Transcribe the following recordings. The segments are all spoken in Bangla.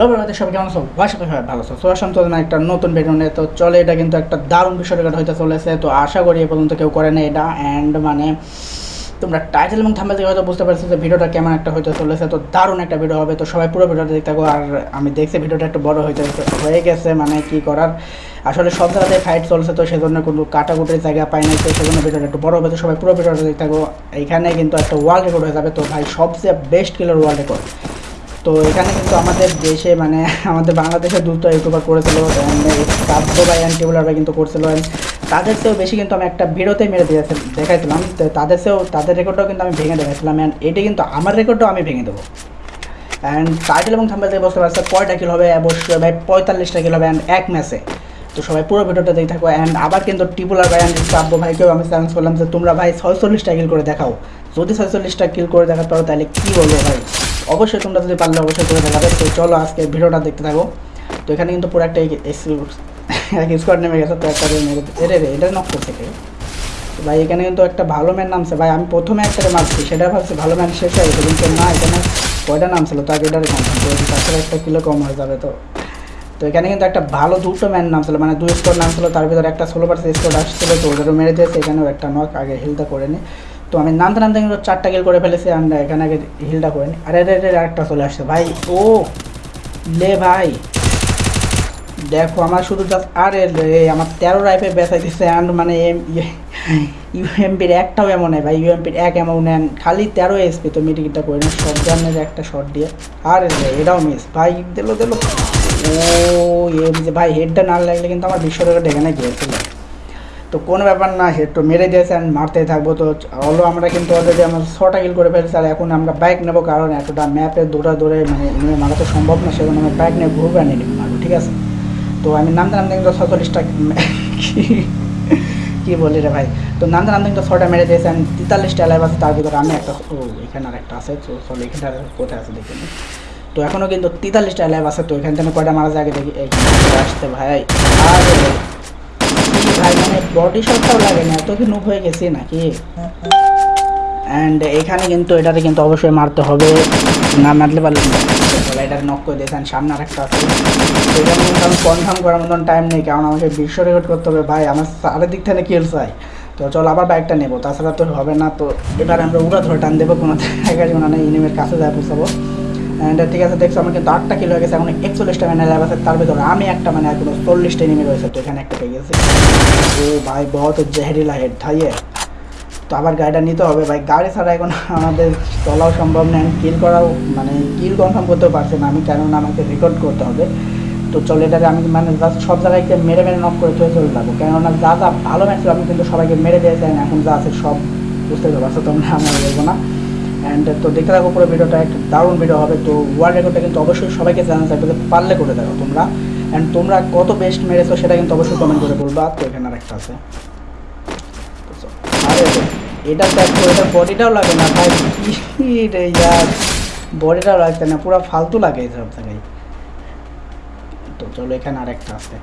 তবে সবাই কেমন আছো? আশা সবাই ভালো আছো। তো আসলাম তো একটা নতুন ভিডিও নিয়ে, তো চলে, এটা কিন্তু একটা দারুণ বিষয় হইতে চলেছে। তো আশা করি এ পর্যন্ত কেউ করে না এটা। অ্যান্ড মানে তোমরা টাইটেল এবং থাম্বেল থেকে হয়তো বুঝতে পারছ যে ভিডিওটা কেমন একটা হইতে চলেছে। তো দারুণ একটা ভিডিও হবে। তো সবাই পুরো ভিডিওটা দেখতে থাকো। আর আমি দেখছি ভিডিওটা একটু বড় হইতে হয়ে গেছে। মানে কি করার? আসলে সব জায়গাতে ফাইট চলছে, তো সেজন্য কোনো কাটাকুটির জায়গা পাই নাই। তো সেজন্য ভিডিওটা একটু বড় হবে। তো সবাই পুরো ভিডিওটা দেখতে থাকো। এখানে কিন্তু একটা ওয়ার্ল্ড রেকর্ড হয়ে যাবে। তো ভাই, সবচেয়ে বেস্ট কিলার ওয়ার্ল্ড রেকর্ড তো এখানে কিন্তু আমাদের দেশে মানে আমাদের বাংলাদেশে দুটো ইউটিউবার করেছিল কাব্য বা অ্যান্টিবুলার ভাই কিন্তু করছিল তাদের চেয়েও বেশি কিন্তু আমি একটা ভিডিওতে মেরে দিয়েছি, দেখাইছিলাম। তো তাদের চেয়েও, তাদের রেকর্ডটাও কিন্তু আমি ভেঙে দেখাইছিলাম অ্যান্ড এটি কিন্তু আমার রেকর্ডটাও আমি ভেঙে দেবো। অ্যান্ড টাইটেল এবং থাম্বেল থেকে বুঝতে পারছে, কয়টা কিল হবে, অবশ্যই ভাই পঁয়তাল্লিশটা কিল হবে অ্যান্ড এক ম্যাচে তো সবাই পুরো ভিডিওটা দেখে থাকো অ্যান্ড আবার কিন্তু টিপুলার ভাই অ্যান্ড কাব্য ভাইকেও আমি চ্যালেঞ্জ করলাম যে তোমরা ভাই ছয়চল্লিশটা কিল করে দেখাও। যদি ছয়চল্লিশটা কিল করে দেখাতে পারো তাহলে কী বলব ভাই? অবশ্যই তোমরা যদি পারলে অবশ্যই করে দেখাবে। তো চলো আজকে ভিডিওটা দেখতে থাকো। তো এখানে কিন্তু পুরো একটা এক স্কোয়াড নেমে গেছে, তো একটা মেরে এরে রে এটা নক করছে ভাই, এখানে কিন্তু একটা ভালো ম্যান নামছে। ভাই, আমি প্রথমে একটা মারছি, সেটা ভাবছি ভালো ম্যান শেষ হয়ে গেছে, কিন্তু না, এখানে কয়টা নাম ছিল তো আগে এটারে তাছাড়া একটা কিলো কম হয়ে যাবে তো। তো এখানে কিন্তু একটা ভালো দুটো ম্যান নাম ছিল মানে দুই স্কোর নাম ছিল তার ভিতরে একটা ষোলো পার্সেন্ট স্কোর আসছিল, তো ওদেরও মেরে দিয়েছে, এখানেও একটা নক আগে হিলটা করে নি। তো আমি নামতে নামতে কিন্তু চারটা কিল করে ফেলেছি আমরা এখানে আগে হিলটা করে নিই আরে আরে আরে আরেকটা চলে আসছে ভাই। ও, লে ভাই। দেখো, আমার শুধু জাস্ট আরে রে, আমার তেরো রাইফে বেচাই দিচ্ছে অ্যান্ড মানে এম ইউএমপির একটাও এমন নেই ভাই ইউএমপির এক এমন নেন। খালি তেরো এসপি তো মিটিংটা করে নেন সব জানের একটা শট দিয়ে। আরে রে, এটাও মিস ভাই, দিল দিল। ও এম যে ভাই হেডটা না লাগলে কিন্তু আমার বিশ্ব রেকর্ড এখানে গিয়েছিল। তো কোনো ব্যাপার না হেড তো মেরে দিয়েছে আর মারতেই থাকব তো। হলো আমরা কিন্তু অলরেডি আমরা ছটা কিল করে ফেলেছি, আর এখন আমরা বাইক নেব কারণ এতটা ম্যাপে দৌড়া দৌড়ে মানে এমনি মারা তো সম্ভব না, সেজন্য আমি বাইক নিয়ে ঘুরবে আর নিয়ে মারবো, ঠিক আছে? তো আমি নামতে নামতে কিন্তু ছচল্লিশটা কী বলি রে ভাই? তো নামতে নামতে কিন্তু ছটা মেরে দিয়েছে আমি তেতাল্লিশটা লাইভ আছে, তার ভিতরে আমি একটা, ও, এখানে আর একটা আছে, তো চলো এখানটা কোথায় আছে দেখে। তো এখনও কিন্তু তেতাল্লিশটা লাইভ আছে, তো এখান থেকে কয়টা মারা যায় আগে দেখি চলে ভাই, আর ভাই মানে বডি শটটাও লাগে না, এত কি হয়ে গেছি নাকি? অ্যান্ড এখানে কিন্তু, এটাতে কিন্তু অবশ্যই মারতে হবে। না মারলে পারলে এটার নক করে দিয়েছেন, সামনে আর একটা আছে। তো কিন্তু আমি কনফার্ম করার মতন টাইম নেই, কারণ আমাকে বিশ্ব রেকর্ড করতে হবে। ভাই, আমার চারিদিক থেকে কিল চাই তো চলো, আবার বাইকটা নেব। তাছাড়া তো হবে না, তো এবার আমরা উড়া ধরে টান দেবো। কোনো জায়গায় নেই ইনিমের কাছে যায় পৌঁছাবো। অ্যান্ড ঠিক আছে, দেখছ, আমার কিন্তু আটটা কিলো হয়ে গেছে, এখন একচল্লিশটা মানে ল্যাব আছে, তার ভিতরে আমি একটা মানে এখনও চল্লিশটা এনিমি রয়েছে, তো এখানে একটা পেয়ে গেছি। ও ভাই, বহুত জেহেরিলা হেড থাইয়ে তো আবার গাড়িটা নিতে হবে, ভাই, গাড়ি ছাড়া এখন আমাদের চলাও সম্ভব নয় কিল করাও মানে কিল কনফার্ম করতেও পারছে না, আমি কেননা আমাকে রেকর্ড করতে হবে। তো চলে, এটাকে আমি মানে জাস্ট সব জায়গায় মেরে মেরে নক করে চলে চলে যাব, কেননা যা যা ভালো ম্যাচ ছিল, আমি কিন্তু সবাইকে মেরে দিয়েছি, and এখন যা আছে সব বুঝতে পারছ তোমরা, আমি আর বলব না। অ্যান্ড তো দেখতে থাকো পুরো ভিডিওটা একটা দারুণ ভিডিও হবে। তো ওয়ার্ল্ড রেকর্ডটা কিন্তু অবশ্যই সবাইকে জানা থাকবে পারলে করে দেখো তোমরা। অ্যান্ড তোমরা কত বেস্ট মেরেছো সেটা কিন্তু অবশ্যই কমেন্ট করে বলবা। তো এখানে আর একটা আছে। এটা দেখো এটা বডিটাও লাগে না ভাই ইয়ার। বডিটাও লাগছে না, পুরো ফালতু লাগে এই সব জায়গায়। তো চলো, এখানে আরেকটা আছে।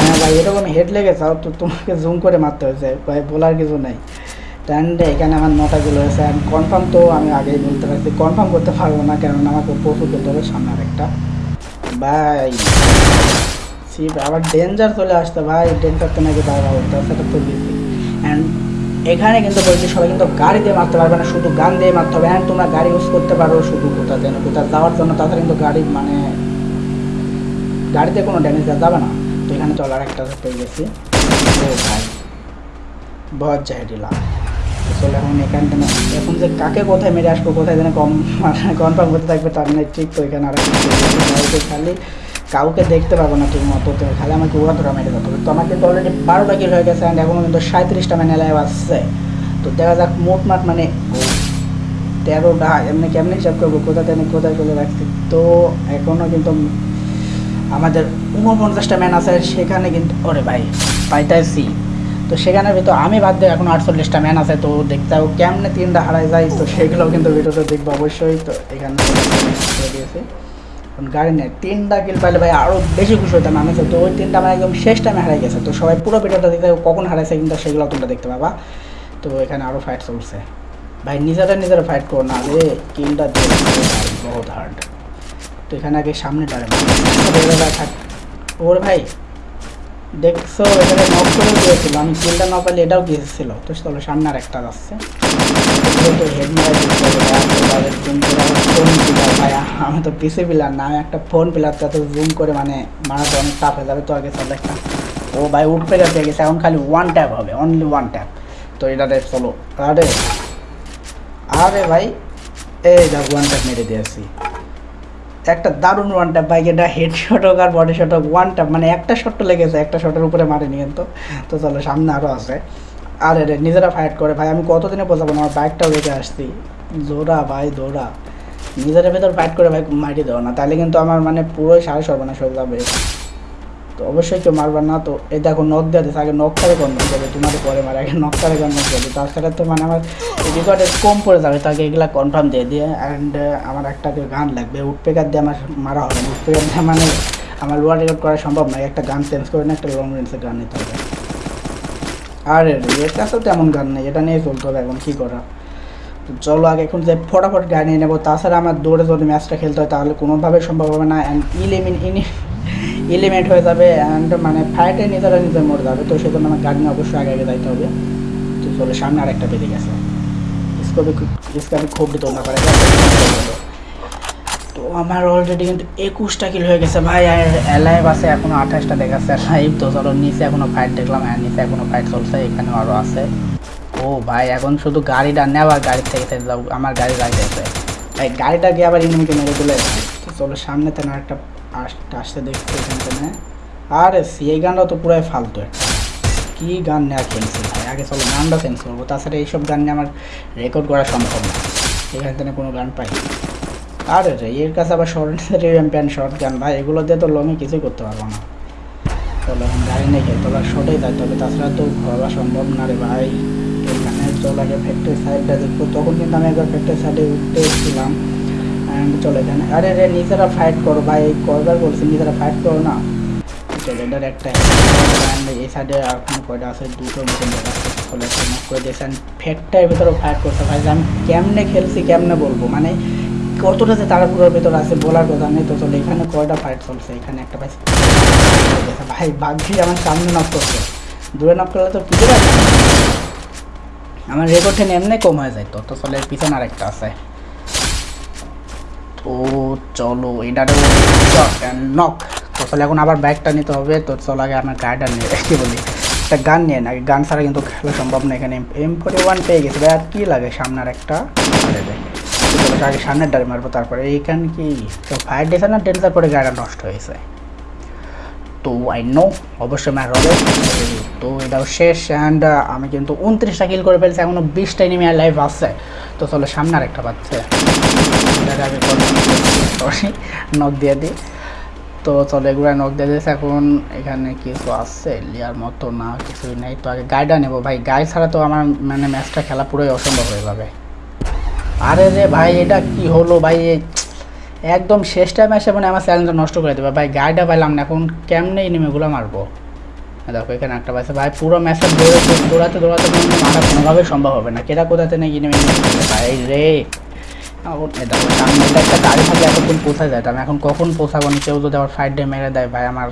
হ্যাঁ ভাই, এরকম হেড লেগে তো তোমাকে জুম করে মারতে হয়েছে। ভাই, বলার কিছু নাই। অ্যান্ড এখানে আমার নটা কিলো হয়েছে অ্যান্ড কনফার্ম তো আমি আগেই বলতে পারছি। কনফার্ম করতে পারব না কারণ আমাকে প্রচুর করতে হবে সামনে আরেকটা। ভাই শিব আবার ডেঞ্জার চলে আসতো, ভাই। ডেঞ্জার তো নাকি বাইরে হতো সেটা তো দিচ্ছি অ্যান্ড এখানে কিন্তু বলছি, সবাই কিন্তু গাড়ি দিয়ে মারতে পারবে না, শুধু গান দিয়ে মারতে হবে। অ্যান্ড তোমরা গাড়ি ইউজ করতে পারো, শুধু কোথা যেন কোথাও যাওয়ার জন্য। তাছাড়া কিন্তু গাড়ি মানে গাড়িতে কোনো ড্যামেজ দেওয়া যাবে না। তো এখানে চলার একটা পেয়ে গেছি। ও ভাই জাহেরিলা চলে এখন এখান থেকে এখন যে কাকে কোথায় মেরে আসব, কোথায় যেন কম কনফার্ম করতে থাকবে, তার নেই ঠিক তো এখানে আর খালি কাউকে দেখতে পাবো না ঠিক মতো খালি আমাকে ধরা মেরে যেতে হবে। তো আমার কিন্তু অলরেডি বারোটা কিল হয়ে গেছে অ্যান্ড এখনও কিন্তু সাঁত্রিশটা মানে লাইভ আসছে তো দেখা যাক মোটমাট মানে তেরোটা, এমনি কেমনি হিসাব করব? কোথা থেকে কোথায় চলে রাখছি তো এখনও কিন্তু আমাদের উনপঞ্চাশটা ম্যান আছে, সেখানে কিন্তু ওরে ভাই, পাইতাছি। তো সেখানে ভিতর আমি বাদ দিয়ে এখন আটচল্লিশটা ম্যান আছে, তো দেখতে হবে কেমনে তিনটা হারাই যায়, তো সেগুলোও কিন্তু ভিডিওতে দেখব অবশ্যই। তো এখানে গাড়ি নেই, তিনটা কিল পাইলে ভাই আরও বেশি খুশি হতাম আমি তো ওই তিনটা আমার একদম শেষ টাইমে হারাই গেছে, তো সবাই পুরো ভিডিওটা দেখতে কখন হারাইছে কিন্তু সেগুলো তোমরা দেখতে পাবা। তো এখানে আরও ফাইট চলছে। ভাই নিজেরা নিজেরা ফাইট করো না রে কিলটা বহুত হার্ড তো এখানে আগে সামনে দাঁড়াবে থাক। ওর ভাই দেখছ, এখানে নক করে দিয়েছিল। আমি কিলটা না পারলে এটাও গিয়েছিল তো চলো, সামনে আর একটা যাচ্ছে তো মারা তো আমি তো পিসি পিলার না, আমি একটা ফোন পিলার তো জুম করে মানে মারাতে অনেক টাফ হয়ে যাবে তো আগে চলো একটা। ও ভাই, উঠতে গেছে গেছে। এখন খালি ওয়ান ট্যাপ হবে অনলি ওয়ান ট্যাপ তো এটা দেখ, চলো। আরে আরে ভাই, এই দেখ ওয়ান ট্যাপ মেরে দিয়েছি। একটা দারুণ ওয়ানটা বাইক এটা হেড শট হোক আর বডি শট হোক ওয়ানটা মানে একটা শট তো লেগেছে, একটা শটের উপরে মারেনি কিন্তু। তো চলো, সামনে আরও আছে। আরে রে, নিজেরা ফাইট করে, ভাই, আমি কতদিনে বোঝাবো না, আমার বাইকটাও রেখে আসছি। জোড়া, ভাই দৌড়া নিজেরা ভেতর ফাইট করে, ভাই মাটি দেওয়া না। তাহলে কিন্তু আমার মানে পুরোই সাড়ে সর্বনাশ হয়ে যাবে। তো অবশ্যই কেউ মারবে না। তো এই দেখো নখ দিয়ে দিচ্ছে আগে নখ করে কনভার্ট করবে তোমাদের পরে মারে। আগে নখ করে কনভার্ট করবে তাছাড়া তো মানে আমার রেকর্ডে কম পড়ে যাবে। তাকে এগুলা কনফার্ম দিয়ে দিয়ে। অ্যান্ড আমার একটা গান লাগবে। উডপেকার দিয়ে আমার মারা হবে। না দিয়ে মানে আমার লোয়ার রেকর্ড করা সম্ভব নয়। একটা গান চেঞ্জ করে না, একটা লং রেঞ্জের গান নিতে হবে। আর এর কাছেও তেমন গান নেই। এটা নিয়ে চলতে হবে এখন। কী করা? তো চলো, আগে এখন যে ফটাফট গাড়ি নিয়ে নেব। তাছাড়া আমার দৌড়ে যদি ম্যাচটা খেলতে হয়, তাহলে কোনোভাবে সম্ভব হবে না। অ্যান্ড ইলিমিন ইনি এলিমেন্ট হয়ে যাবে অ্যান্ড মানে ফাইটে নিজেরা নিজে মরে যাবে। তো সেজন্য আমার গাড়ি অবশ্যই আগে আগে যাইতে হবে। তো চলে, সামনে আরেকটা বেরিয়ে গেছে। স্কোপে স্কোপে খুব তোমরা করে তো আমার অলরেডি কিন্তু একুশটা কিল হয়ে গেছে ভাই, আর এলাইভ আছে, এখনও আঠাশটা দেখাচ্ছে লাইভ তো চলো, নিচে এখনও ফাইট দেখলাম আর নিচে এখনও ফাইট চলছে, এখানেও আরও আছে। ও ভাই, এখন শুধু গাড়িটা নেওয়া, গাড়ি থেকে আমার গাড়ি আছে ভাই গাড়িটা গিয়ে আবার ইনিমিকে মেরে তুলে তো চলো, সামনে তেন একটা আসতে দেখতে এখানে আরে, এই গানটা তো পুরাই ফালতু একটা। কী গান নেওয়া খেলছি ভাই আগে চলো, গানটা চেঞ্জ করব। তাছাড়া এইসব গান নিয়ে আমার রেকর্ড করা সম্ভব না। এখানে থেকে কোনো গান পাই আর এর কাছে আবার শর্ট প্যান্ট শর্ট গান ভাই, এগুলো দিয়ে তো লমি কিছুই করতে পারব না। চলো, এখন গাড়ি নেই খেলতে হবে শর্টেই যাইতে হবে তাছাড়া তো ঘোরা সম্ভব না রে ভাই। এখানে চল, আগে ফ্যাক্টরি সাইডটা দেখব। তখন কিন্তু আমি একবার ফ্যাক্টরি সাইডে উঠতে এসেছিলাম। চলে এখানে আরে রে নিজেরা ফাইট করো ভাই কয়বার বলছি, নিজেরা ফাইট করো না। এটার একটা। এই সাইডে আর কোনো কয়টা আছে? দুটো মতন করে দিয়েছেন ফ্যাক্টরির ভেতরেও ফাইট করতে ভাই আমি কেমনে খেলছি, কেমনে বলব? মানে কতটা যে তারাপুরের ভেতর আছে বলার কথা নেই তো। চলে, এখানে কয়টা ফাইট চলছে? এখানে একটা ভাই ভাই বাঘি আমার সামনে নক করছে। দূরে নক করলে তো কিছু আমার রেকর্ড এমনি কম হয়ে যায় তো। তো চলে, পিছনে আরেকটা আছে। তো চলো এটা নক তো চলে এখন আবার বাইকটা নিতে হবে। তো চলো আগে আমার গাড়িটা নিয়ে, কী বলি? একটা গান নিয়ে না গান ছাড়া কিন্তু খেলা সম্ভব না এখানে। এম ফোর্টি ওয়ান পেয়ে গেছে। ভাই, আর কী লাগে সামনে আর একটা আগে সামনের ডারে মারবো তারপরে। এইখানে কি? তো ফায়ার না ডেন্সার পরে গাড়িটা নষ্ট হয়েছে। তো আই নো অবশ্যই ম্যাচ হবে তো এটাও শেষ। অ্যান্ড আমি কিন্তু উনত্রিশটা কিল করে ফেলছি। এখনও বিশটা আর লাইভ আসছে তো চলো সামনে আরেকটা পাচ্ছে। আমি সরি নখ দিয়ে দিই। তো চলো এগুলো নখ দিয়ে দিয়েছে। এখন এখানে কিছু আছে, লিয়ার মতো না, কিছুই নেই। তো আগে গাইডা নেব ভাই। গাইড ছাড়া তো আমার মানে ম্যাচটা খেলা পুরোই অসম্ভব হয়ে যাবে। আরে রে ভাই, এটা কি হলো ভাই? একদম শেষ টাইমে এসে মানে আমার চ্যালেঞ্জটা নষ্ট করে দেবে। ভাই গাড়িটা পাইলাম না। এখন কেমনে ইনিমিগুলো মারবো? দেখো, এখানে একটা পাইছে। ভাই, পুরো ম্যাচে দৌড়ে দৌড়াতে দৌড়াতে মারা কোনোভাবেই সম্ভব হবে না। কেটা কোথাতে নেই ইনিমি ভাই রে। সামনে একটা গাড়ি আমি এখন কখন পৌঁছাবো না কেউ যদি আবার ফাইট ডে মেরে দেয়, ভাই, আমার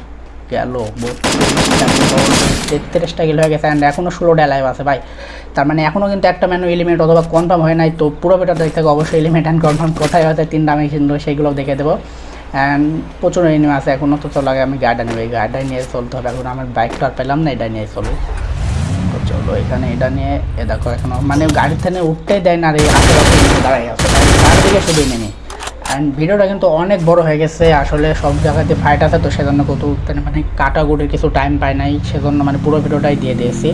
গেল। তেত্রিশটা কিল হয়ে গেছে অ্যান্ড এখনও ষোলোটা লাইভ আছে, ভাই। তার মানে এখনও কিন্তু একটা ম্যানু এলিমেন্ট অথবা কনফার্ম হয় নাই, তো পুরো বেটা দেখতে অবশ্যই এলিমেন্ট অ্যান্ড কনফার্ম কোথায় হয়েছে, তিন দামে কিন্তু সেইগুলো দেখে দেবো। অ্যান্ড প্রচুর এনিমি আছে এখনও তো চলো আমি গাড়িটা নেব। এই গাড়িটাই নিয়ে চলতে হবে, এখন আমার বাইকটা আর পেলাম না এটা নিয়ে চলো তো এখানে এটা নিয়ে, এ দেখো এখনও মানে গাড়ির থেকে উঠতেই দেয় না আর এই আশেপাশে দাঁড়াই আছে। তার দিকে শুধু নেমে। অ্যান্ড ভিডিওটা কিন্তু অনেক বড় হয়ে গেছে, আসলে সব জায়গাতে ফাইট আছে তো সেজন্য কত মানে কাটাকুটির কিছু টাইম পাই নাই, সেজন্য মানে পুরো ভিডিওটাই দিয়ে দিয়েছি।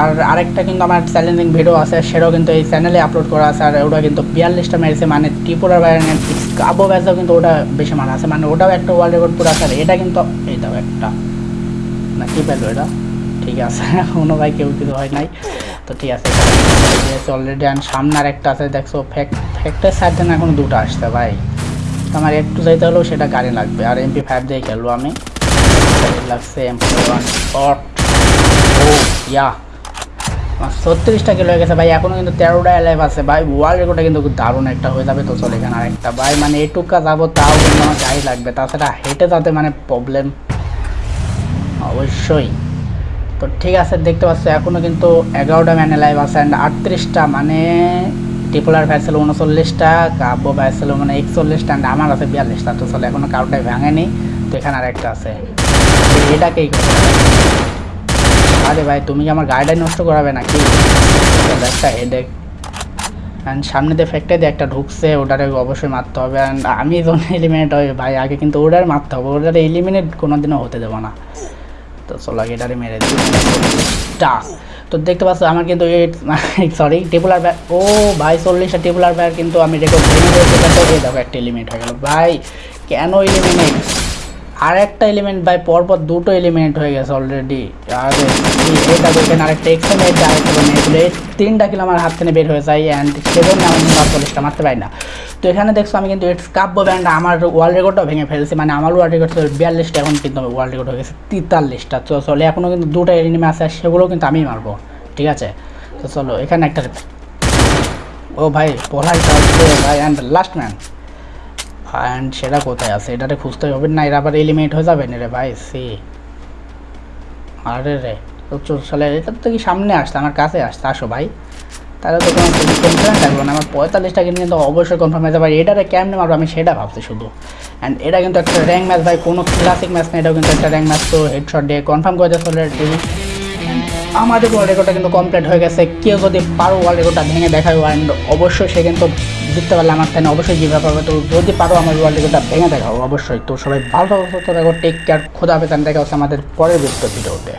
আর আরেকটা কিন্তু আমার চ্যালেঞ্জিং ভিডিও আছে, সেটাও কিন্তু এই চ্যানেলে আপলোড করা আছে, আর ওটা কিন্তু বিয়াল্লিশটা মেরেছে মানে ত্রিপুরার বাইরে কাবো ব্যাচও কিন্তু ওটা বেশি মারা আছে মানে ওটাও একটা ওয়ার্ল্ড রেকর্ড পুরো আছে এটা কিন্তু এইটাও একটা। না, কী পেল এটা? ঠিক আছে কোনো ভাই কেউ কিছু হয় নাই। তো ঠিক আছে অলরেডি আর সামনে আর একটা আছে, দেখছ ফ্যাক ফ্যাক্টের সাইড না এখন দুটো আসছে ভাই। আমার একটু যাইতে হলেও সেটা গাড়ি লাগবে। আর এমপি ফাইভ দিয়ে খেলব আমি। লাগছে এমপি ওয়ান ও, ইয়া। ছত্রিশটা কিলো হয়ে গেছে ভাই এখনও কিন্তু তেরোটা অ্যালাইভ আছে। ভাই ওয়ার্ল্ড রেকর্ডটা কিন্তু দারুণ একটা হয়ে যাবে তো চলে এখানে আরেকটা। ভাই মানে এটুকা যাব তাও কিন্তু আমার গাড়ি লাগবে। তাছাড়া হেঁটে যাতে মানে প্রবলেম অবশ্যই। তো ঠিক আছে, দেখতে পাচ্ছ, এখনও কিন্তু এগারোটা ম্যান লাইভ আছে অ্যান্ড আটত্রিশটা মানে টিপুলার ভ্যাসেল উনচল্লিশটা কাব্য ভ্যাসেল মানে একচল্লিশটা অ্যান্ড আমার আছে বিয়াল্লিশটা, তো চলে এখনও কারোটাই ভাঙেনি। তো এখানে আরেকটা আছে। এটাকেই আরে ভাই, তুমি কি আমার গাড়িটাই নষ্ট করাবে নাকি? একটা হেডেক অ্যান্ড সামনে দিয়ে ফ্যাক্টরি দিয়ে একটা ঢুকছে, ওটারে অবশ্যই মারতে হবে। অ্যান্ড আমি যখন এলিমিনেট হয় ভাই, আগে কিন্তু ওটার মারতে হবে। ওটারে এলিমিনেট কোনোদিনও হতে দেবো না। তো চলো আগে এটারে মেরে দিই। তো দেখতে পাচ্ছ, আমার কিন্তু সরি টেবুলার ব্যাগ, ও ভাই, চল্লিশটা টেবুলার ব্যাগ কিন্তু আমি দেখো একটা এলিমেন্ট হয়ে গেল। ভাই, কেন এলিমেন্ট আর একটা এলিমেন্ট ভাই, পরপর দুটো এলিমেন্ট হয়ে গেছে অলরেডি আর এটা দেখেন আরেকটা এক্সেমেন্ট আরেকটা এই তিনটা কিলো আমার হাত থেকে বের হয়ে যায় অ্যান্ড সেজন্য আমি চল্লিশটা মারতে পারি না। তো এখানে দেখছ আমি কিন্তু কাব্য ব্যান্ড আমার ওয়ার্ল্ড রেকর্ডটাও ভেঙে ফেলছি। মানে আমার ওয়ার্ল্ড রেকর্ড ছিল বিয়াল্লিশটা, এখন কিন্তু ওয়ার্ল্ড রেকর্ড হয়ে গেছে তেতাল্লিশটা। তো চলে এখনও কিন্তু দুটো এনিমে আছে সেগুলো কিন্তু আমি মারবো, ঠিক আছে? তো চলো, এখানে একটা ও ভাই পড়াই ভাই অ্যান্ড লাস্ট ম্যান অ্যান্ড সেটা কোথায় আছে? এটাতে খুঁজতে হবে না, এরা আবার এলিমিনেট হয়ে যাবে না রে ভাই, সি। আরে রে, তো চলে এটা তো কি সামনে আসতে আমার কাছে আসতে আসো ভাই। তাহলে তো কোনো টেনশন থাকবে না। আমার পঁয়তাল্লিশটা কিন্তু অবশ্যই কনফার্ম হয়ে যাবে। এটারে কেমনে মারবো? আমি সেটা ভাবছি শুধু। অ্যান্ড এটা কিন্তু একটা র্যাঙ্ক ম্যাচ ভাই, কোনো ক্লাসিক ম্যাচ না, এটাও কিন্তু একটা র্যাঙ্ক ম্যাচ তো হেডশট দিয়ে কনফার্ম করে দিয়েছে অলরেডি আমাদের ওয়ার্ল্ড রেকর্ডটা কিন্তু কমপ্লিট হয়ে গেছে। কেউ যদি পারো ওয়ার্ল্ড রেকর্ডটা ভেঙে দেখায় অ্যান্ড অবশ্যই সে কিন্তু জিততে পারলে আমার তাই অবশ্যই জিভে পাবে তো যদি পারো আমার ওয়ার্ল্ড রেকর্ডটা ভেঙে দেখাও, অবশ্যই। তো সবাই ভালো থাকো টেক কেয়ার খোদা হবে দেখা হচ্ছে আমাদের পরের ভিডিওতে